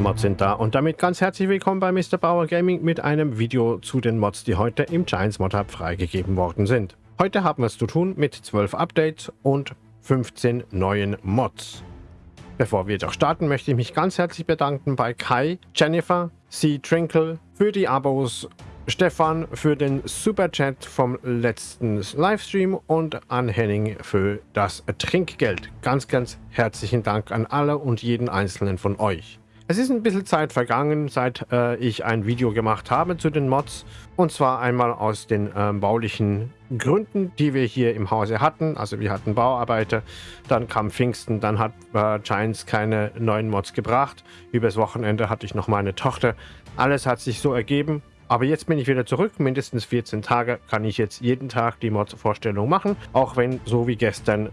Mods sind da und damit ganz herzlich willkommen bei Mr. Bauer Gaming mit einem Video zu den Mods, die heute im Giants Mod Hub freigegeben worden sind. Heute haben wir es zu tun mit 12 Updates und 15 neuen Mods. Bevor wir jedoch starten, möchte ich mich ganz herzlich bedanken bei Kai, Jennifer, C. Trinkle für die Abos, Stefan für den Super Chat vom letzten Livestream und an Henning für das Trinkgeld. Ganz, ganz herzlichen Dank an alle und jeden einzelnen von euch. Es ist ein bisschen Zeit vergangen, seit äh, ich ein Video gemacht habe zu den Mods. Und zwar einmal aus den äh, baulichen Gründen, die wir hier im Hause hatten. Also wir hatten Bauarbeiter, dann kam Pfingsten, dann hat äh, Giants keine neuen Mods gebracht. Übers Wochenende hatte ich noch meine Tochter. Alles hat sich so ergeben. Aber jetzt bin ich wieder zurück, mindestens 14 Tage kann ich jetzt jeden Tag die Mods-Vorstellung machen, auch wenn so wie gestern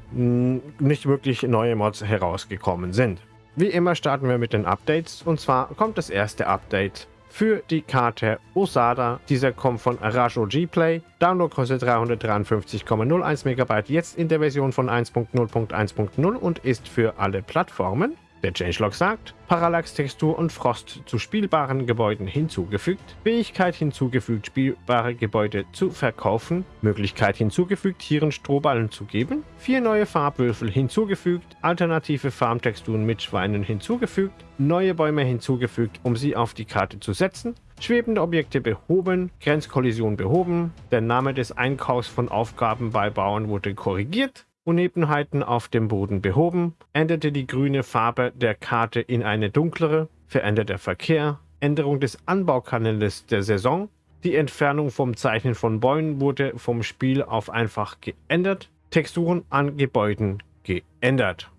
nicht wirklich neue Mods herausgekommen sind. Wie immer starten wir mit den Updates und zwar kommt das erste Update für die Karte Osada. Dieser kommt von Arajo G-Play. Download kostet 353,01 MB, jetzt in der Version von 1.0.1.0 und ist für alle Plattformen. Der Changelog sagt, Parallax-Textur und Frost zu spielbaren Gebäuden hinzugefügt, Fähigkeit hinzugefügt, spielbare Gebäude zu verkaufen, Möglichkeit hinzugefügt, Tieren Strohballen zu geben, vier neue Farbwürfel hinzugefügt, alternative Farmtexturen mit Schweinen hinzugefügt, neue Bäume hinzugefügt, um sie auf die Karte zu setzen, schwebende Objekte behoben, Grenzkollision behoben, der Name des Einkaufs von Aufgaben bei Bauern wurde korrigiert, Unebenheiten auf dem Boden behoben, änderte die grüne Farbe der Karte in eine dunklere, verändert der Verkehr, Änderung des Anbaukanals der Saison, die Entfernung vom Zeichnen von Bäumen wurde vom Spiel auf einfach geändert, Texturen an Gebäuden geändert.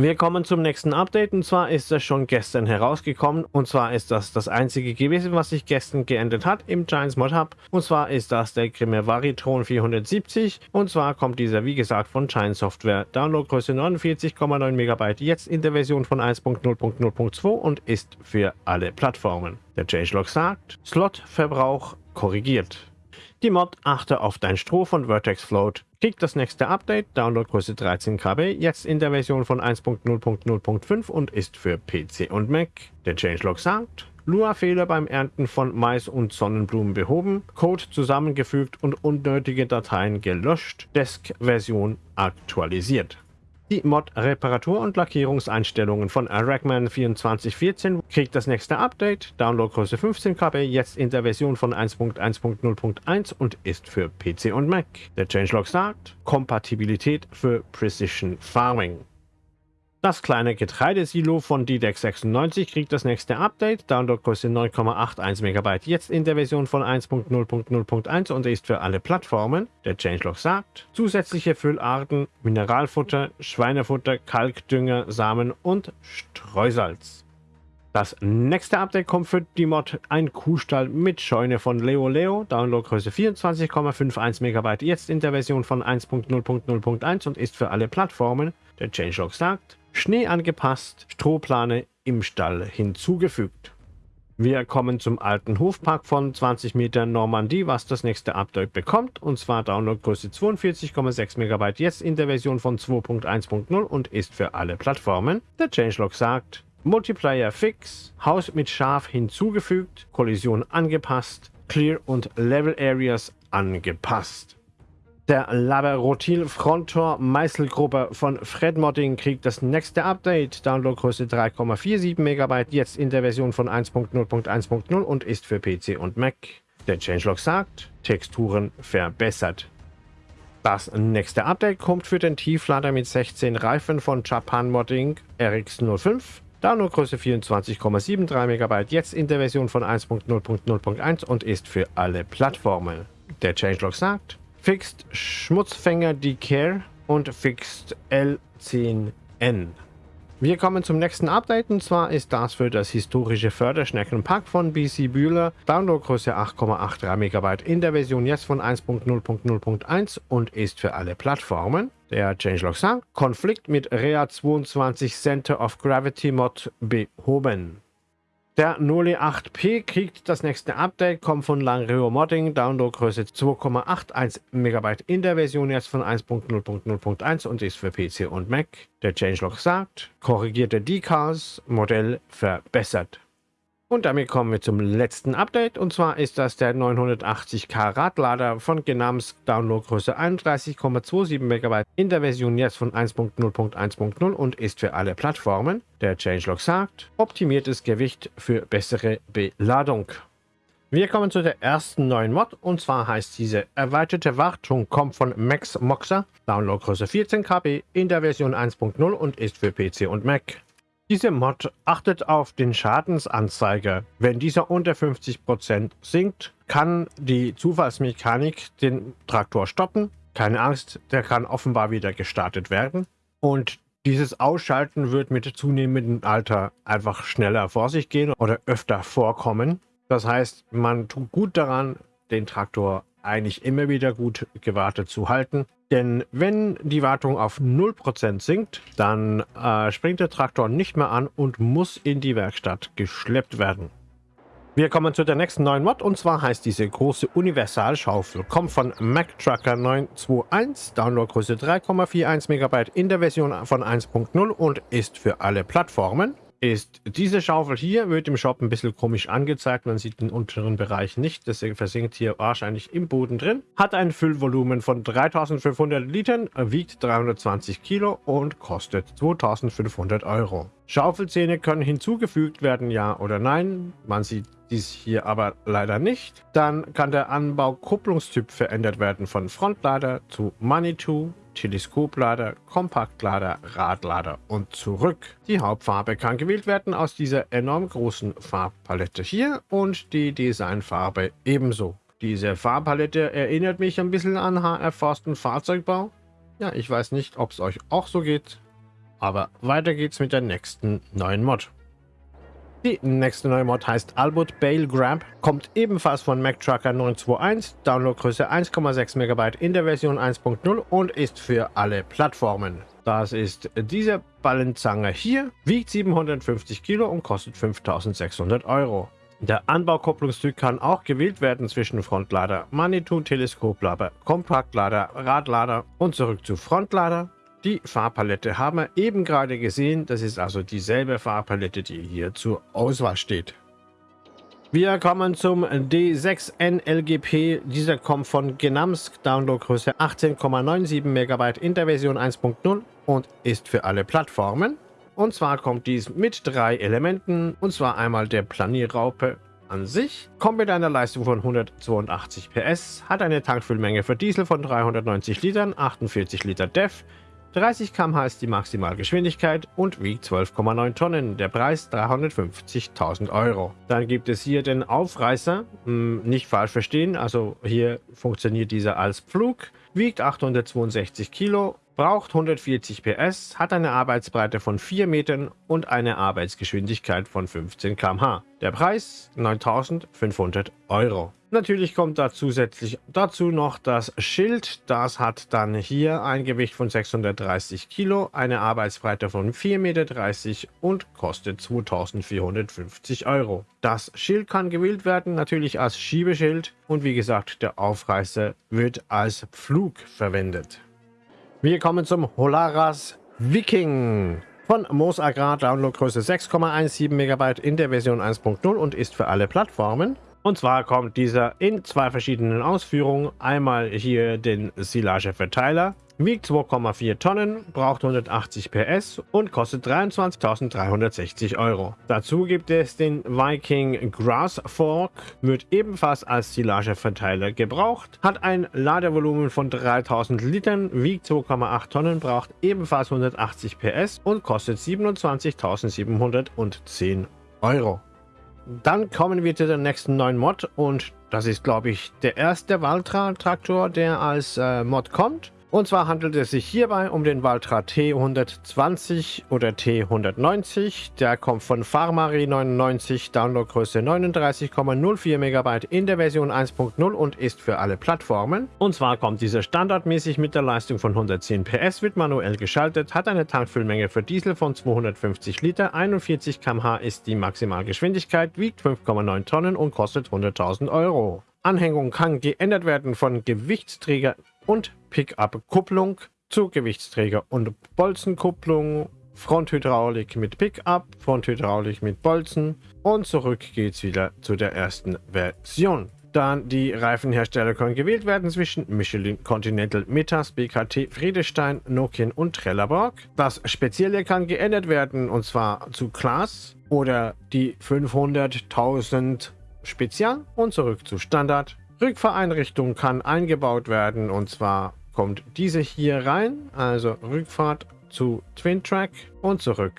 Wir kommen zum nächsten Update und zwar ist das schon gestern herausgekommen und zwar ist das das einzige gewesen, was sich gestern geändert hat im Giants Mod Hub und zwar ist das der Grimme Varitron 470 und zwar kommt dieser wie gesagt von Giant Software. Downloadgröße 49,9 MB jetzt in der Version von 1.0.0.2 und ist für alle Plattformen. Der Changelog sagt, Slotverbrauch korrigiert. Die Mod achte auf dein Stroh von Vertex Float. Kriegt das nächste Update, Downloadgröße 13 KB, jetzt in der Version von 1.0.0.5 und ist für PC und Mac. Der Changelog sagt, Lua-Fehler beim Ernten von Mais und Sonnenblumen behoben, Code zusammengefügt und unnötige Dateien gelöscht, Desk-Version aktualisiert. Die Mod Reparatur- und Lackierungseinstellungen von Rackman 2414 kriegt das nächste Update, Downloadgröße 15 KB, jetzt in der Version von 1.1.0.1 und ist für PC und Mac. Der Changelog sagt, Kompatibilität für Precision Farming. Das kleine Getreidesilo von DDEX 96 kriegt das nächste Update, Downloadgröße 9,81 MB, jetzt in der Version von 1.0.0.1 und ist für alle Plattformen. Der Changelog sagt, zusätzliche Füllarten, Mineralfutter, Schweinefutter, Kalkdünger, Samen und Streusalz. Das nächste Update kommt für die Mod ein Kuhstall mit Scheune von Leo Leo, Downloadgröße 24,51 MB, jetzt in der Version von 1.0.0.1 und ist für alle Plattformen. Der Changelog sagt, Schnee angepasst, Strohplane im Stall hinzugefügt. Wir kommen zum alten Hofpark von 20 Metern Normandie, was das nächste Update bekommt, und zwar Downloadgröße 42,6 MB, jetzt in der Version von 2.1.0 und ist für alle Plattformen. Der Changelog sagt, Multiplayer fix, Haus mit Schaf hinzugefügt, Kollision angepasst, Clear und Level Areas angepasst. Der Laberotil Frontor Meißelgruppe von Fred Modding kriegt das nächste Update. Downloadgröße 3,47 MB, jetzt in der Version von 1.0.1.0 und ist für PC und Mac. Der Changelog sagt, Texturen verbessert. Das nächste Update kommt für den Tieflader mit 16 Reifen von Japan Modding RX05. Downloadgröße 24,73 MB, jetzt in der Version von 1.0.0.1 und ist für alle Plattformen. Der Changelog sagt, Fixed Schmutzfänger Decare und Fixed L10N. Wir kommen zum nächsten Update und zwar ist das für das historische Förderschneckenpack von BC Bühler. Downloadgröße 8,83 MB in der Version jetzt von 1.0.0.1 und ist für alle Plattformen. Der Changelog sagt, Konflikt mit Rea 22 Center of Gravity Mod behoben. Der Noli 8P kriegt das nächste Update, kommt von Langrio Modding, Downloadgröße 2,81 MB in der Version jetzt von 1.0.0.1 und ist für PC und Mac. Der Changelog sagt, korrigierte Decals, Modell verbessert. Und damit kommen wir zum letzten Update und zwar ist das der 980K Radlader von Genams Downloadgröße 31,27 MB in der Version jetzt von 1.0.1.0 und ist für alle Plattformen. Der Changelog sagt, optimiertes Gewicht für bessere Beladung. Wir kommen zu der ersten neuen Mod und zwar heißt diese erweiterte Wartung kommt von Max Moxer, Downloadgröße 14 KB in der Version 1.0 und ist für PC und Mac. Diese Mod achtet auf den Schadensanzeiger. Wenn dieser unter 50% sinkt, kann die Zufallsmechanik den Traktor stoppen. Keine Angst, der kann offenbar wieder gestartet werden. Und dieses Ausschalten wird mit zunehmendem Alter einfach schneller vor sich gehen oder öfter vorkommen. Das heißt, man tut gut daran, den Traktor eigentlich immer wieder gut gewartet zu halten. Denn wenn die Wartung auf 0% sinkt, dann äh, springt der Traktor nicht mehr an und muss in die Werkstatt geschleppt werden. Wir kommen zu der nächsten neuen Mod und zwar heißt diese große Universalschaufel. Kommt von MacTrucker 921, Downloadgröße 3,41 MB in der Version von 1.0 und ist für alle Plattformen ist diese Schaufel hier, wird im Shop ein bisschen komisch angezeigt. Man sieht den unteren Bereich nicht, deswegen versinkt hier wahrscheinlich im Boden drin. Hat ein Füllvolumen von 3500 Litern, wiegt 320 Kilo und kostet 2500 Euro. Schaufelzähne können hinzugefügt werden, ja oder nein. Man sieht dies hier aber leider nicht. Dann kann der Anbau-Kupplungstyp verändert werden von Frontlader zu Manitou, Teleskoplader, Kompaktlader, Radlader und zurück. Die Hauptfarbe kann gewählt werden aus dieser enorm großen Farbpalette hier und die Designfarbe ebenso. Diese Farbpalette erinnert mich ein bisschen an HR Forst und Fahrzeugbau. Ja, ich weiß nicht, ob es euch auch so geht. Aber weiter geht's mit der nächsten neuen Mod. Die nächste neue Mod heißt Albert Bale Grab, kommt ebenfalls von Mac Trucker 921, Downloadgröße 1,6 MB in der Version 1.0 und ist für alle Plattformen. Das ist diese Ballenzange hier, wiegt 750 Kilo und kostet 5600 Euro. Der Anbaukopplungsstück kann auch gewählt werden zwischen Frontlader, Manitou, Teleskoplader, Kompaktlader, Radlader und zurück zu Frontlader, die Farbpalette haben wir eben gerade gesehen. Das ist also dieselbe Farbpalette, die hier zur Auswahl steht. Wir kommen zum D6N Dieser kommt von Genamsk, Downloadgröße 18,97 MB in der Version 1.0 und ist für alle Plattformen. Und zwar kommt dies mit drei Elementen, und zwar einmal der Planierraupe an sich, kommt mit einer Leistung von 182 PS, hat eine Tankfüllmenge für Diesel von 390 Litern, 48 Liter DEF, 30 km/h ist die Maximalgeschwindigkeit und wiegt 12,9 Tonnen. Der Preis 350.000 Euro. Dann gibt es hier den Aufreißer, hm, nicht falsch verstehen, also hier funktioniert dieser als Pflug, wiegt 862 Kilo, braucht 140 PS, hat eine Arbeitsbreite von 4 Metern und eine Arbeitsgeschwindigkeit von 15 km/h. Der Preis 9.500 Euro. Natürlich kommt da zusätzlich dazu noch das Schild. Das hat dann hier ein Gewicht von 630 Kilo, eine Arbeitsbreite von 4,30 Meter und kostet 2450 Euro. Das Schild kann gewählt werden, natürlich als Schiebeschild und wie gesagt, der Aufreißer wird als Pflug verwendet. Wir kommen zum Holaras Viking von Moos Agrar, Downloadgröße 6,17 MB in der Version 1.0 und ist für alle Plattformen. Und zwar kommt dieser in zwei verschiedenen Ausführungen. Einmal hier den Silageverteiler, wiegt 2,4 Tonnen, braucht 180 PS und kostet 23.360 Euro. Dazu gibt es den Viking Grass Fork, wird ebenfalls als Silageverteiler gebraucht, hat ein Ladevolumen von 3000 Litern, wiegt 2,8 Tonnen, braucht ebenfalls 180 PS und kostet 27.710 Euro. Dann kommen wir zu der nächsten neuen Mod und das ist, glaube ich, der erste Valtra-Traktor, der als äh, Mod kommt. Und zwar handelt es sich hierbei um den Valtra T120 oder T190. Der kommt von Farmari 99, Downloadgröße 39,04 MB in der Version 1.0 und ist für alle Plattformen. Und zwar kommt dieser standardmäßig mit der Leistung von 110 PS, wird manuell geschaltet, hat eine Tankfüllmenge für Diesel von 250 Liter, 41 km/h ist die Maximalgeschwindigkeit, wiegt 5,9 Tonnen und kostet 100.000 Euro. Anhängung kann geändert werden von Gewichtsträger und Pickup-Kupplung zu Gewichtsträger und Bolzenkupplung, Fronthydraulik mit Pickup, Fronthydraulik mit Bolzen und zurück geht's wieder zu der ersten Version. Dann die Reifenhersteller können gewählt werden zwischen Michelin, Continental, Metas, BKT, Friedestein, Nokian und Trelleborg. Das Spezielle kann geändert werden und zwar zu Class oder die 500.000 Spezial und zurück zu Standard. Rückfahreinrichtung kann eingebaut werden und zwar kommt diese hier rein, also Rückfahrt zu Twin Track und zurück.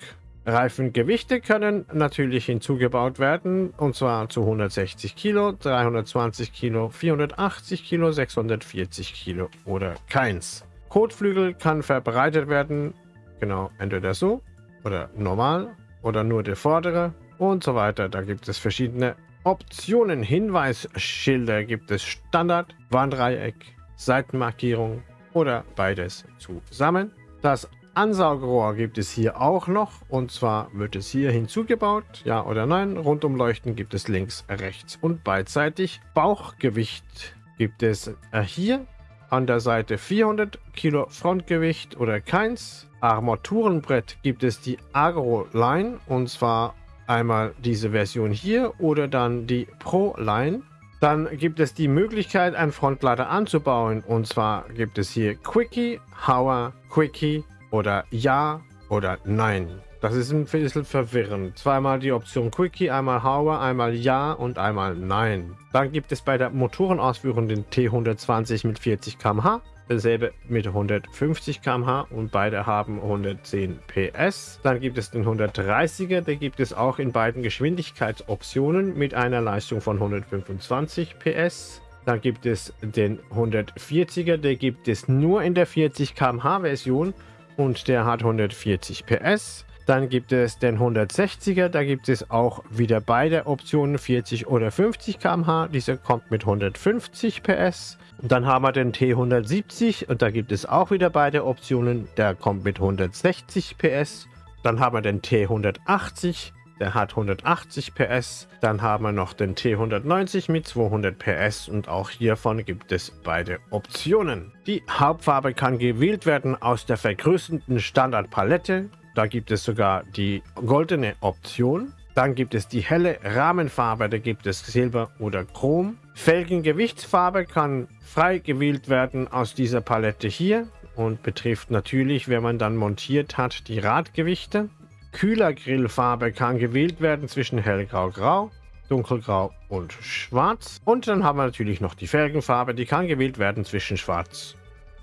Reifengewichte können natürlich hinzugebaut werden und zwar zu 160 Kilo, 320 Kilo, 480 Kilo, 640 Kilo oder keins. Kotflügel kann verbreitet werden, genau, entweder so oder normal oder nur der vordere und so weiter. Da gibt es verschiedene Optionen, Hinweisschilder gibt es Standard, Warndreieck, Seitenmarkierung oder beides zusammen. Das Ansaugrohr gibt es hier auch noch und zwar wird es hier hinzugebaut, ja oder nein. Rundumleuchten gibt es links, rechts und beidseitig. Bauchgewicht gibt es äh, hier an der Seite 400 Kilo Frontgewicht oder keins. Armaturenbrett gibt es die Agro Line und zwar Einmal diese Version hier oder dann die Pro Line. Dann gibt es die Möglichkeit, einen Frontlader anzubauen. Und zwar gibt es hier Quickie, Hour, Quickie oder Ja oder Nein. Das ist ein bisschen verwirrend. Zweimal die Option Quickie, einmal Hour, einmal Ja und einmal Nein. Dann gibt es bei der Motorenausführung den T120 mit 40 km/h Dasselbe mit 150 km/h und beide haben 110 PS. Dann gibt es den 130er, der gibt es auch in beiden Geschwindigkeitsoptionen mit einer Leistung von 125 PS. Dann gibt es den 140er, der gibt es nur in der 40 km/h Version und der hat 140 PS. Dann gibt es den 160er, da gibt es auch wieder beide Optionen 40 oder 50 km/h. Dieser kommt mit 150 PS. Dann haben wir den T170 und da gibt es auch wieder beide Optionen. Der kommt mit 160 PS. Dann haben wir den T180, der hat 180 PS. Dann haben wir noch den T190 mit 200 PS und auch hiervon gibt es beide Optionen. Die Hauptfarbe kann gewählt werden aus der vergrößerten Standardpalette. Da gibt es sogar die goldene Option. Dann gibt es die helle Rahmenfarbe, da gibt es Silber oder Chrom. Felgengewichtsfarbe kann frei gewählt werden aus dieser Palette hier und betrifft natürlich, wenn man dann montiert hat, die Radgewichte. Kühlergrillfarbe kann gewählt werden zwischen hellgrau-grau, dunkelgrau und schwarz. Und dann haben wir natürlich noch die Felgenfarbe, die kann gewählt werden zwischen schwarz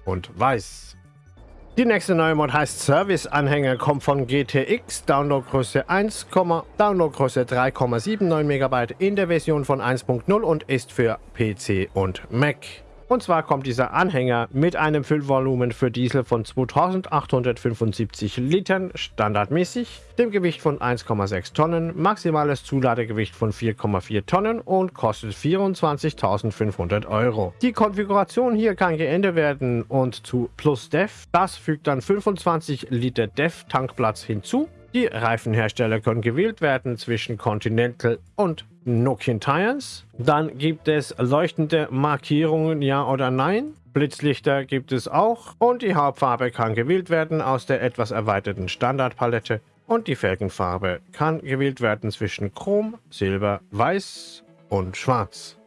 und weiß. Die nächste neue Mod heißt Service-Anhänger, kommt von GTX, Downloadgröße 1, Downloadgröße 3,79 MB in der Version von 1.0 und ist für PC und Mac. Und zwar kommt dieser Anhänger mit einem Füllvolumen für Diesel von 2875 Litern standardmäßig, dem Gewicht von 1,6 Tonnen, maximales Zuladegewicht von 4,4 Tonnen und kostet 24.500 Euro. Die Konfiguration hier kann geändert werden und zu Plus Def. Das fügt dann 25 Liter Def Tankplatz hinzu. Die Reifenhersteller können gewählt werden zwischen Continental und Nokian Tires. Dann gibt es leuchtende Markierungen, ja oder nein. Blitzlichter gibt es auch. Und die Hauptfarbe kann gewählt werden aus der etwas erweiterten Standardpalette. Und die Felgenfarbe kann gewählt werden zwischen Chrom, Silber, Weiß und Schwarz.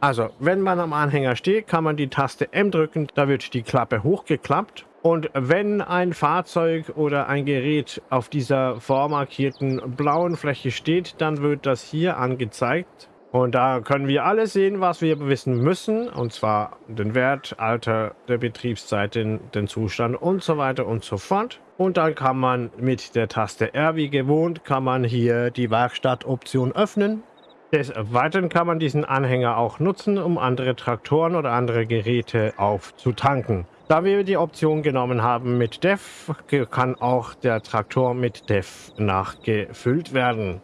Also, wenn man am Anhänger steht, kann man die Taste M drücken, da wird die Klappe hochgeklappt und wenn ein Fahrzeug oder ein Gerät auf dieser vormarkierten blauen Fläche steht, dann wird das hier angezeigt. Und da können wir alles sehen, was wir wissen müssen. Und zwar den Wert, Alter der Betriebszeiten, den Zustand und so weiter und so fort. Und dann kann man mit der Taste R wie gewohnt, kann man hier die Werkstattoption öffnen. Des Weiteren kann man diesen Anhänger auch nutzen, um andere Traktoren oder andere Geräte aufzutanken. Da wir die Option genommen haben mit Def, kann auch der Traktor mit Def nachgefüllt werden.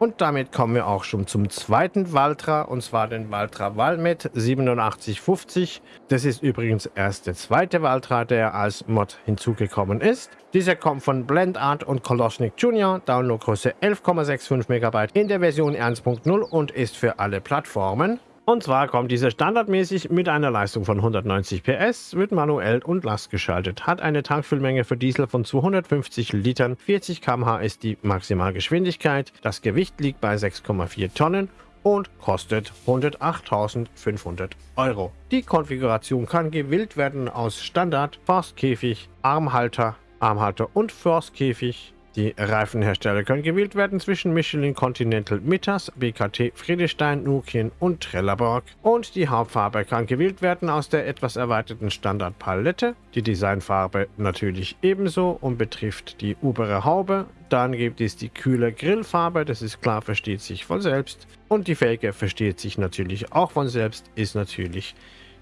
Und damit kommen wir auch schon zum zweiten Valtra, und zwar den Valtra Valmet 8750. Das ist übrigens erst der zweite Valtra, der als Mod hinzugekommen ist. Dieser kommt von Blendart und Koloschnik Junior, Downloadgröße 11,65 MB in der Version 1.0 und ist für alle Plattformen. Und zwar kommt dieser standardmäßig mit einer Leistung von 190 PS, wird manuell und lastgeschaltet, hat eine Tankfüllmenge für Diesel von 250 Litern, 40 km/h ist die Maximalgeschwindigkeit, das Gewicht liegt bei 6,4 Tonnen und kostet 108.500 Euro. Die Konfiguration kann gewählt werden aus Standard, Forstkäfig, Armhalter, Armhalter und Forstkäfig. Die Reifenhersteller können gewählt werden zwischen Michelin Continental Mittas, BKT Friedestein, Nukien und Trelleborg. Und die Hauptfarbe kann gewählt werden aus der etwas erweiterten Standardpalette. Die Designfarbe natürlich ebenso und betrifft die obere Haube. Dann gibt es die kühle Grillfarbe, das ist klar, versteht sich von selbst. Und die Felge versteht sich natürlich auch von selbst, ist natürlich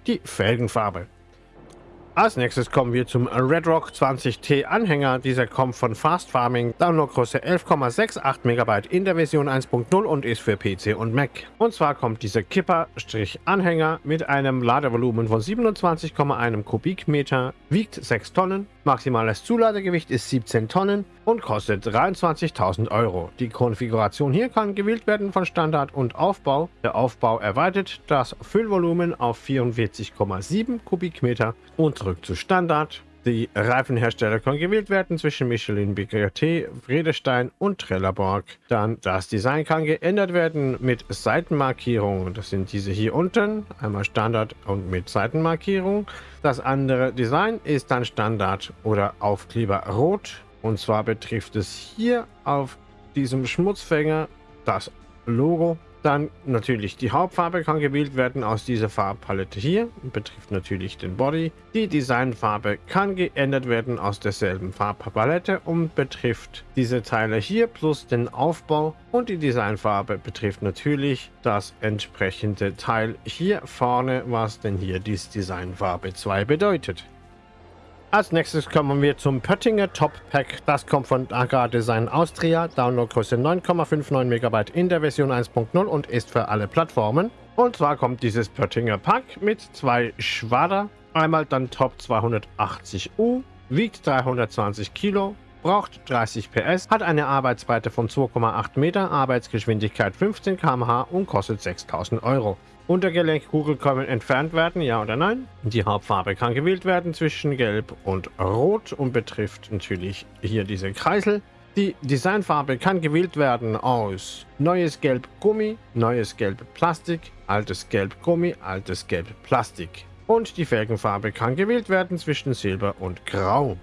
die Felgenfarbe. Als nächstes kommen wir zum Redrock 20T Anhänger. Dieser kommt von Fast Farming, Downloadgröße 11,68 MB in der Version 1.0 und ist für PC und Mac. Und zwar kommt dieser Kipper-Anhänger mit einem Ladevolumen von 27,1 Kubikmeter, wiegt 6 Tonnen, maximales Zuladegewicht ist 17 Tonnen und kostet 23.000 Euro. Die Konfiguration hier kann gewählt werden von Standard und Aufbau. Der Aufbau erweitert das Füllvolumen auf 44,7 Kubikmeter und zurück zu Standard. Die Reifenhersteller können gewählt werden zwischen Michelin, BKT, Vredestein und Trelleborg. Dann das Design kann geändert werden mit Seitenmarkierungen. Das sind diese hier unten, einmal Standard und mit Seitenmarkierung. Das andere Design ist dann Standard oder Aufkleber rot. Und zwar betrifft es hier auf diesem Schmutzfänger das Logo dann natürlich die Hauptfarbe kann gewählt werden aus dieser Farbpalette hier. Betrifft natürlich den Body. Die Designfarbe kann geändert werden aus derselben Farbpalette und betrifft diese Teile hier plus den Aufbau. Und die Designfarbe betrifft natürlich das entsprechende Teil hier vorne, was denn hier die Designfarbe 2 bedeutet. Als nächstes kommen wir zum Pöttinger Top Pack. Das kommt von Agra Design Austria. Downloadgröße 9,59 MB in der Version 1.0 und ist für alle Plattformen. Und zwar kommt dieses Pöttinger Pack mit zwei Schwader. Einmal dann Top 280U, wiegt 320 Kilo, braucht 30 PS, hat eine Arbeitsbreite von 2,8 Meter, Arbeitsgeschwindigkeit 15 km/h und kostet 6000 Euro. Untergelenkkugel können entfernt werden, ja oder nein. Die Hauptfarbe kann gewählt werden zwischen Gelb und Rot und betrifft natürlich hier diese Kreisel. Die Designfarbe kann gewählt werden aus neues Gelb Gummi, neues Gelb Plastik, altes Gelb Gummi, altes Gelb Plastik. Und die Felgenfarbe kann gewählt werden zwischen Silber und Grau.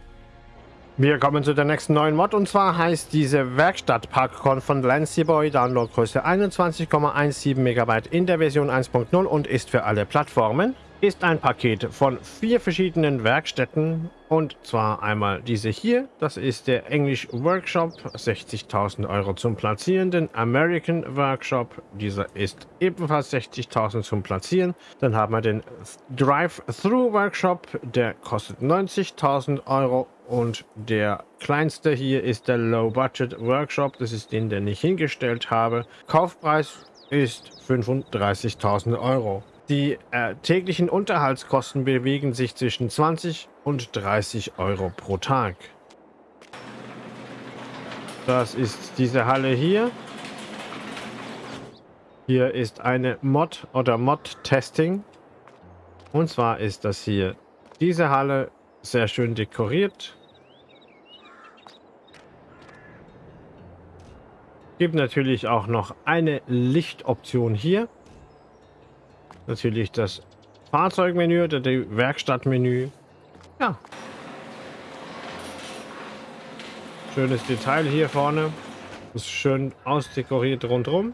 Wir kommen zu der nächsten neuen Mod und zwar heißt diese Werkstatt Parkcon von Lancy Boy Downloadgröße 21,17 MB in der Version 1.0 und ist für alle Plattformen. Ist ein Paket von vier verschiedenen Werkstätten und zwar einmal diese hier, das ist der English Workshop, 60.000 Euro zum Platzieren. Den American Workshop, dieser ist ebenfalls 60.000 zum Platzieren. Dann haben wir den Drive-Through Workshop, der kostet 90.000 Euro und der kleinste hier ist der Low Budget Workshop. Das ist den, den ich hingestellt habe. Kaufpreis ist 35.000 Euro. Die äh, täglichen Unterhaltskosten bewegen sich zwischen 20 und 30 Euro pro Tag. Das ist diese Halle hier. Hier ist eine Mod oder Mod-Testing. Und zwar ist das hier diese Halle sehr schön dekoriert. Gibt natürlich auch noch eine Lichtoption hier. Natürlich das Fahrzeugmenü oder die Werkstattmenü. Ja. Schönes Detail hier vorne. Ist schön ausdekoriert rundherum.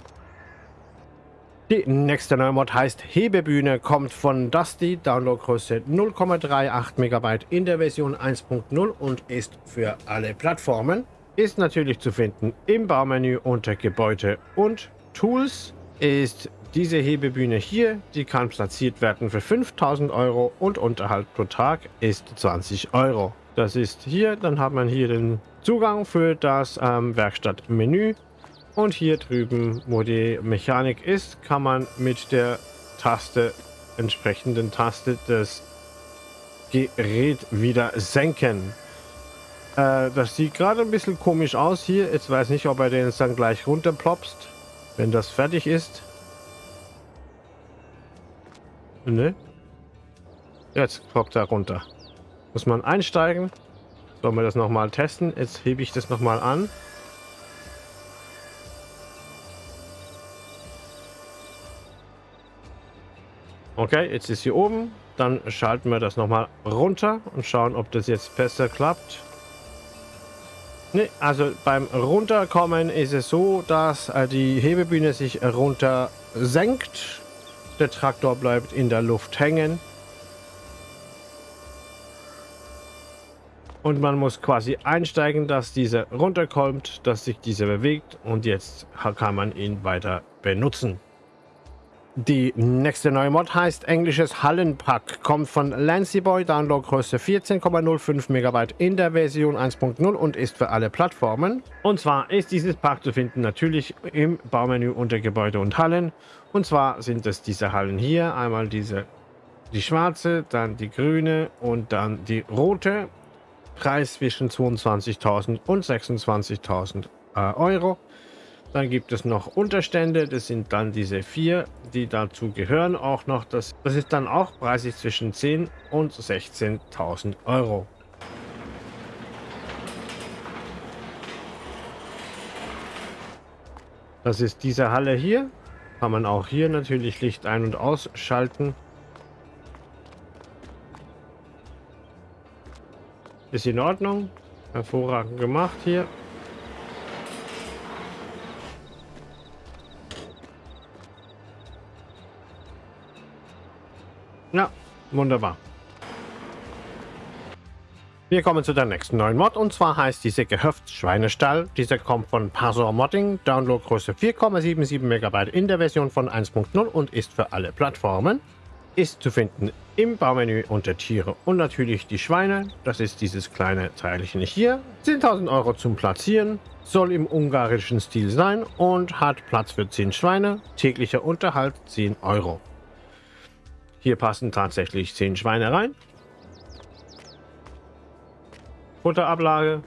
Die nächste neue Mod heißt Hebebühne, kommt von Dusty, Downloadgröße 0,38 MB in der Version 1.0 und ist für alle Plattformen. Ist natürlich zu finden im Baumenü unter Gebäude und Tools. Ist diese Hebebühne hier, die kann platziert werden für 5000 Euro und Unterhalt pro Tag ist 20 Euro. Das ist hier, dann hat man hier den Zugang für das ähm, Werkstattmenü und hier drüben, wo die Mechanik ist, kann man mit der Taste, entsprechenden Taste das Gerät wieder senken. Äh, das sieht gerade ein bisschen komisch aus hier. Jetzt weiß nicht, ob er den dann gleich runterplopst, wenn das fertig ist. Ne? Jetzt ploppt er runter. Muss man einsteigen. Sollen wir das nochmal testen? Jetzt hebe ich das nochmal an. Okay, jetzt ist hier oben. Dann schalten wir das nochmal runter und schauen, ob das jetzt besser klappt. Ne, also beim Runterkommen ist es so, dass äh, die Hebebühne sich runter senkt. Der Traktor bleibt in der Luft hängen. Und man muss quasi einsteigen, dass dieser runterkommt, dass sich dieser bewegt und jetzt kann man ihn weiter benutzen. Die nächste neue Mod heißt englisches Hallenpack, kommt von Lancy Boy, Downloadgröße 14,05 MB in der Version 1.0 und ist für alle Plattformen. Und zwar ist dieses Pack zu finden natürlich im Baumenü unter Gebäude und Hallen. Und zwar sind es diese Hallen hier, einmal diese, die schwarze, dann die grüne und dann die rote. Preis zwischen 22.000 und 26.000 äh, Euro. Dann gibt es noch Unterstände, das sind dann diese vier, die dazu gehören auch noch. Das, das ist dann auch preislich zwischen 10 und 16.000 Euro. Das ist diese Halle hier. Kann man auch hier natürlich Licht ein- und ausschalten. Ist in Ordnung. Hervorragend gemacht hier. Ja, wunderbar. Wir kommen zu der nächsten neuen Mod und zwar heißt diese Gehöftsschweinestall. Dieser kommt von Parsor Modding, Downloadgröße 4,77 MB in der Version von 1.0 und ist für alle Plattformen. Ist zu finden im Baumenü unter Tiere und natürlich die Schweine. Das ist dieses kleine Teilchen hier. 10.000 Euro zum Platzieren, soll im ungarischen Stil sein und hat Platz für 10 Schweine. Täglicher Unterhalt 10 Euro. Hier passen tatsächlich 10 Schweine rein. Futterablage,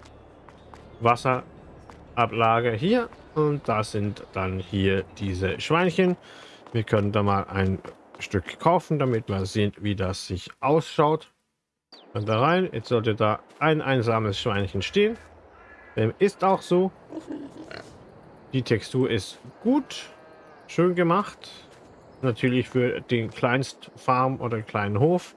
Wasserablage hier und das sind dann hier diese Schweinchen. Wir können da mal ein Stück kaufen, damit wir sehen, wie das sich ausschaut. Und da rein, jetzt sollte da ein einsames Schweinchen stehen. Ist auch so. Die Textur ist gut, schön gemacht natürlich für den Kleinstfarm oder kleinen Hof.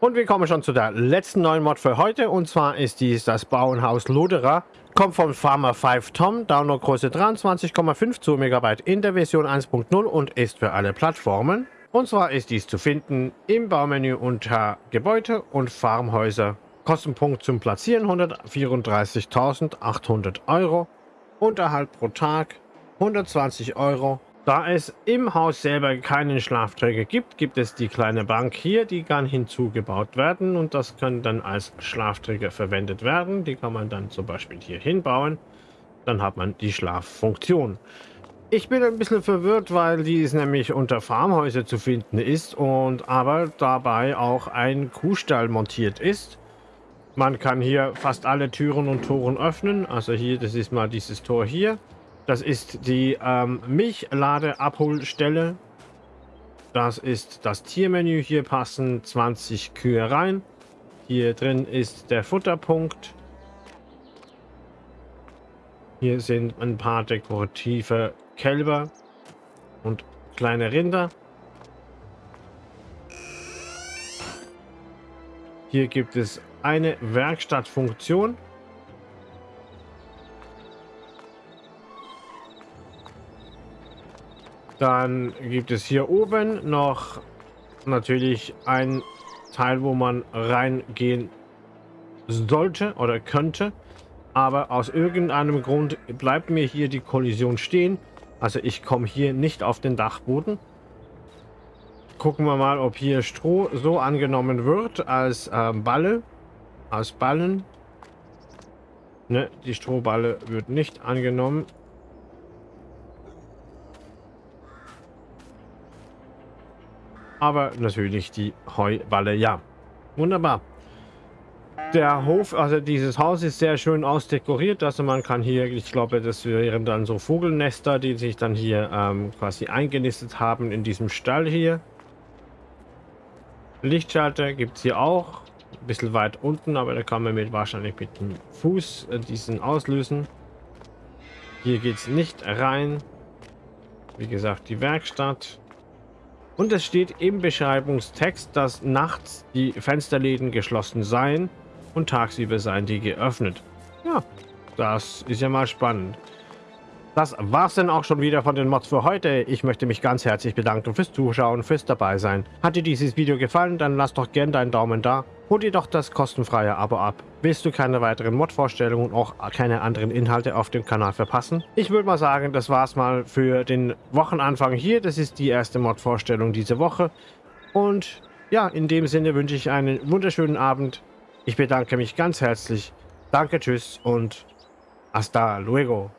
Und wir kommen schon zu der letzten neuen Mod für heute. Und zwar ist dies das Bauernhaus Loderer. Kommt vom Farmer 5 Tom, Downloadgröße 23,52 MB in der Version 1.0 und ist für alle Plattformen. Und zwar ist dies zu finden im Baumenü unter Gebäude und Farmhäuser. Kostenpunkt zum Platzieren 134.800 Euro. Unterhalt pro Tag 120 Euro. Da es im Haus selber keinen Schlafträger gibt, gibt es die kleine Bank hier, die kann hinzugebaut werden und das kann dann als Schlafträger verwendet werden. Die kann man dann zum Beispiel hier hinbauen. Dann hat man die Schlaffunktion. Ich bin ein bisschen verwirrt, weil dies nämlich unter Farmhäuser zu finden ist und aber dabei auch ein Kuhstall montiert ist. Man kann hier fast alle Türen und Toren öffnen. Also hier, das ist mal dieses Tor hier. Das ist die ähm, Milchladeabholstelle. Das ist das Tiermenü. Hier passen 20 Kühe rein. Hier drin ist der Futterpunkt. Hier sind ein paar dekorative Kälber und kleine Rinder. Hier gibt es eine Werkstattfunktion. Dann gibt es hier oben noch natürlich ein Teil, wo man reingehen sollte oder könnte. Aber aus irgendeinem Grund bleibt mir hier die Kollision stehen. Also ich komme hier nicht auf den Dachboden. Gucken wir mal, ob hier Stroh so angenommen wird als ähm, Balle. Aus Ballen. Ne, die Strohballe wird nicht angenommen. Aber natürlich die Heuballe, ja. Wunderbar. Der Hof, also dieses Haus ist sehr schön ausdekoriert. Also man kann hier, ich glaube, das wären dann so Vogelnester, die sich dann hier ähm, quasi eingenistet haben in diesem Stall hier. Lichtschalter gibt es hier auch. Ein bisschen weit unten, aber da kann man mit wahrscheinlich mit dem Fuß äh, diesen auslösen. Hier geht es nicht rein. Wie gesagt, die Werkstatt. Und es steht im Beschreibungstext, dass nachts die Fensterläden geschlossen seien und tagsüber seien die geöffnet. Ja, das ist ja mal spannend. Das war's dann auch schon wieder von den Mods für heute. Ich möchte mich ganz herzlich bedanken fürs Zuschauen, fürs dabei sein. Hat dir dieses Video gefallen, dann lass doch gerne deinen Daumen da. Hol dir doch das kostenfreie Abo ab. Willst du keine weiteren Mod-Vorstellungen und auch keine anderen Inhalte auf dem Kanal verpassen? Ich würde mal sagen, das war's mal für den Wochenanfang hier. Das ist die erste Mod-Vorstellung diese Woche. Und ja, in dem Sinne wünsche ich einen wunderschönen Abend. Ich bedanke mich ganz herzlich. Danke, tschüss und hasta luego.